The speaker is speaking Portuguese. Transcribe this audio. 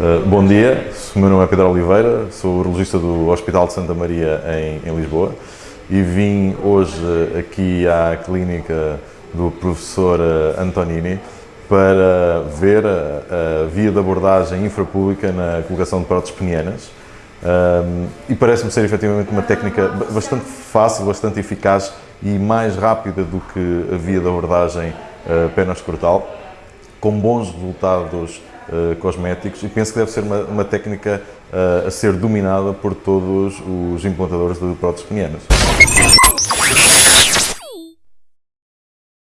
Uh, bom dia, o meu nome é Pedro Oliveira, sou urologista do Hospital de Santa Maria em, em, Lisboa e vim hoje aqui à clínica do professor Antonini para ver a, a via de abordagem infrapública na colocação de próteses penianas. Um, e parece-me ser efetivamente uma técnica bastante fácil, bastante eficaz e mais rápida do que a via de abordagem uh, pena-escrotal, com bons resultados uh, cosméticos e penso que deve ser uma, uma técnica uh, a ser dominada por todos os implantadores de próteses penianas.